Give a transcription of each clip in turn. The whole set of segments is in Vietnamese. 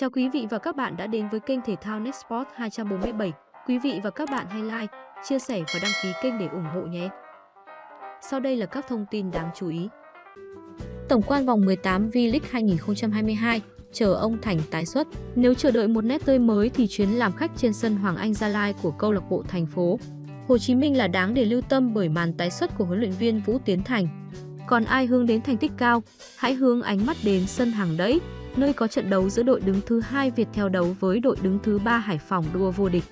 Chào quý vị và các bạn đã đến với kênh thể thao NetSport 247. Quý vị và các bạn hãy like, chia sẻ và đăng ký kênh để ủng hộ nhé. Sau đây là các thông tin đáng chú ý. Tổng quan vòng 18 V-League 2022 chờ ông Thành tái xuất. Nếu chờ đợi một nét tươi mới thì chuyến làm khách trên sân Hoàng Anh Gia Lai của câu lạc bộ thành phố Hồ Chí Minh là đáng để lưu tâm bởi màn tái xuất của huấn luyện viên Vũ Tiến Thành. Còn ai hướng đến thành tích cao, hãy hướng ánh mắt đến sân hàng đẫy, nơi có trận đấu giữa đội đứng thứ hai Việt theo đấu với đội đứng thứ ba Hải Phòng đua vô địch.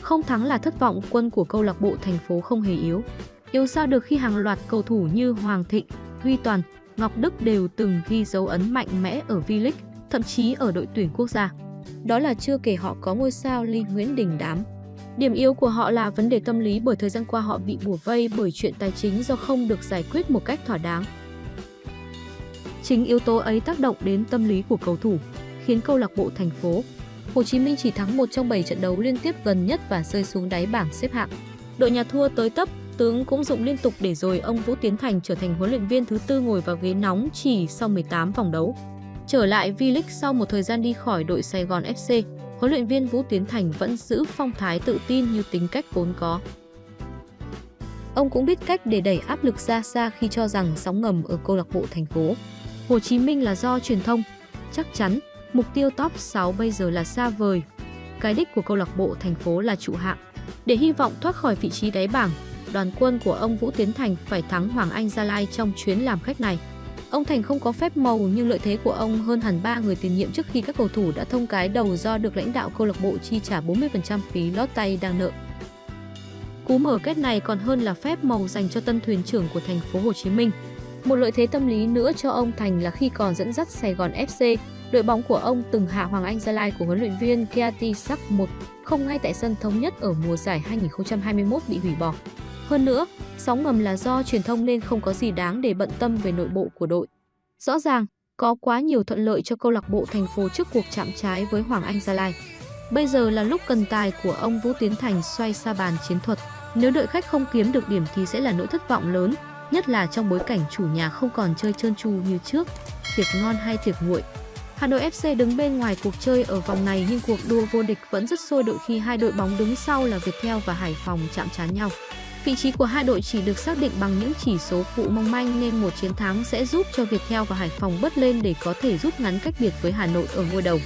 Không thắng là thất vọng, quân của câu lạc bộ thành phố không hề yếu. Yếu sao được khi hàng loạt cầu thủ như Hoàng Thịnh, Huy Toàn, Ngọc Đức đều từng ghi dấu ấn mạnh mẽ ở V-League, thậm chí ở đội tuyển quốc gia. Đó là chưa kể họ có ngôi sao Lee Nguyễn Đình Đám. Điểm yếu của họ là vấn đề tâm lý bởi thời gian qua họ bị bủa vây bởi chuyện tài chính do không được giải quyết một cách thỏa đáng. Chính yếu tố ấy tác động đến tâm lý của cầu thủ, khiến câu lạc bộ thành phố Hồ Chí Minh chỉ thắng một trong 7 trận đấu liên tiếp gần nhất và rơi xuống đáy bảng xếp hạng. Đội nhà thua tới tấp, tướng cũng dụng liên tục để rồi ông Vũ Tiến Thành trở thành huấn luyện viên thứ tư ngồi vào ghế nóng chỉ sau 18 vòng đấu. Trở lại V-League sau một thời gian đi khỏi đội Sài Gòn FC, huấn luyện viên Vũ Tiến Thành vẫn giữ phong thái tự tin như tính cách vốn có. Ông cũng biết cách để đẩy áp lực ra xa khi cho rằng sóng ngầm ở câu lạc bộ thành phố Hồ Chí Minh là do truyền thông. Chắc chắn, mục tiêu top 6 bây giờ là xa vời. Cái đích của câu lạc bộ thành phố là trụ hạng. Để hy vọng thoát khỏi vị trí đáy bảng, đoàn quân của ông Vũ Tiến Thành phải thắng Hoàng Anh Gia Lai trong chuyến làm khách này. Ông Thành không có phép màu nhưng lợi thế của ông hơn hẳn ba người tiền nhiệm trước khi các cầu thủ đã thông cái đầu do được lãnh đạo câu lạc bộ chi trả 40% phí lót tay đang nợ. Cú mở kết này còn hơn là phép màu dành cho tân thuyền trưởng của thành phố Hồ Chí Minh. Một lợi thế tâm lý nữa cho ông Thành là khi còn dẫn dắt Sài Gòn FC, đội bóng của ông từng hạ Hoàng Anh Gia Lai của huấn luyện viên Kiati Sắc 1 không ngay tại sân thống nhất ở mùa giải 2021 bị hủy bỏ. Hơn nữa, sóng ngầm là do truyền thông nên không có gì đáng để bận tâm về nội bộ của đội. Rõ ràng, có quá nhiều thuận lợi cho câu lạc bộ thành phố trước cuộc chạm trái với Hoàng Anh Gia Lai. Bây giờ là lúc cần tài của ông Vũ Tiến Thành xoay xa bàn chiến thuật. Nếu đội khách không kiếm được điểm thì sẽ là nỗi thất vọng lớn, nhất là trong bối cảnh chủ nhà không còn chơi trơn tru như trước, tiệc ngon hay tiệc nguội. Hà Nội FC đứng bên ngoài cuộc chơi ở vòng này nhưng cuộc đua vô địch vẫn rất sôi động khi hai đội bóng đứng sau là Viettel và Hải Phòng chạm trán nhau. Vị trí của hai đội chỉ được xác định bằng những chỉ số phụ mong manh nên một chiến thắng sẽ giúp cho Viettel và Hải Phòng bớt lên để có thể rút ngắn cách biệt với Hà Nội ở ngôi đầu.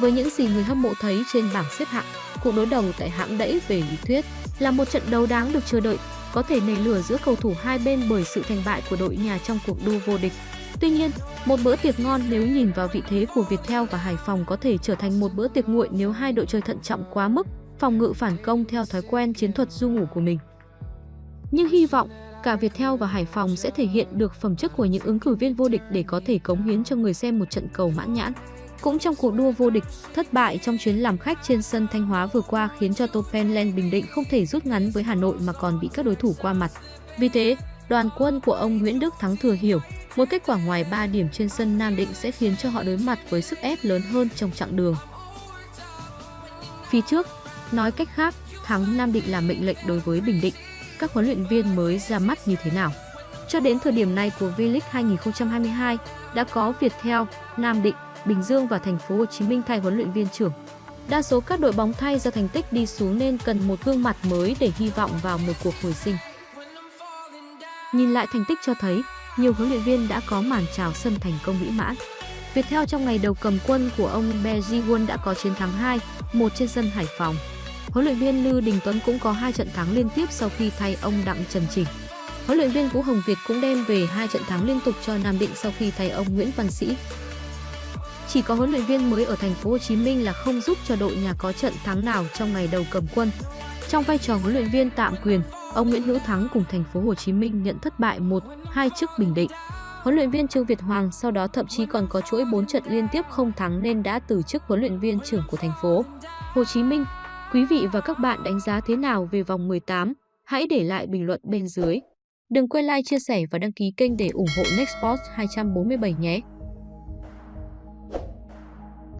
Với những gì người hâm mộ thấy trên bảng xếp hạng, cuộc đối đầu tại hãng đẫy về lý thuyết là một trận đấu đáng được chờ đợi có thể nảy lửa giữa cầu thủ hai bên bởi sự thành bại của đội nhà trong cuộc đua vô địch. Tuy nhiên, một bữa tiệc ngon nếu nhìn vào vị thế của Viettel và Hải Phòng có thể trở thành một bữa tiệc nguội nếu hai đội chơi thận trọng quá mức, phòng ngự phản công theo thói quen chiến thuật du ngủ của mình. Nhưng hy vọng cả Viettel và Hải Phòng sẽ thể hiện được phẩm chất của những ứng cử viên vô địch để có thể cống hiến cho người xem một trận cầu mãn nhãn. Cũng trong cuộc đua vô địch, thất bại trong chuyến làm khách trên sân Thanh Hóa vừa qua khiến cho Topenland Bình Định không thể rút ngắn với Hà Nội mà còn bị các đối thủ qua mặt. Vì thế, đoàn quân của ông Nguyễn Đức Thắng thừa hiểu, một kết quả ngoài 3 điểm trên sân Nam Định sẽ khiến cho họ đối mặt với sức ép lớn hơn trong chặng đường. Phía trước, nói cách khác, thắng Nam Định là mệnh lệnh đối với Bình Định. Các huấn luyện viên mới ra mắt như thế nào? Cho đến thời điểm này của V-League 2022, đã có Viettel, Nam Định, Bình Dương và thành phố Hồ Chí Minh thay huấn luyện viên trưởng. Đa số các đội bóng thay do thành tích đi xuống nên cần một gương mặt mới để hy vọng vào một cuộc hồi sinh. Nhìn lại thành tích cho thấy, nhiều huấn luyện viên đã có màn chào sân thành công mỹ mãn. Viettel trong ngày đầu cầm quân của ông Beji đã có chiến thắng 2, một trên sân Hải Phòng. Huấn luyện viên Lưu Đình Tuấn cũng có hai trận thắng liên tiếp sau khi thay ông Đặng Trần Chỉnh. Huấn luyện viên Vũ Hồng Việt cũng đem về hai trận thắng liên tục cho Nam Định sau khi thay ông Nguyễn Văn Sĩ. Chỉ có huấn luyện viên mới ở thành phố Hồ Chí Minh là không giúp cho đội nhà có trận thắng nào trong ngày đầu cầm quân. Trong vai trò huấn luyện viên tạm quyền, ông Nguyễn Hữu Thắng cùng thành phố Hồ Chí Minh nhận thất bại 1-2 trước Bình Định. Huấn luyện viên Trương Việt Hoàng sau đó thậm chí còn có chuỗi 4 trận liên tiếp không thắng nên đã từ chức huấn luyện viên trưởng của thành phố Hồ Chí Minh. Quý vị và các bạn đánh giá thế nào về vòng 18? Hãy để lại bình luận bên dưới. Đừng quên like, chia sẻ và đăng ký kênh để ủng hộ Nextport 247 nhé.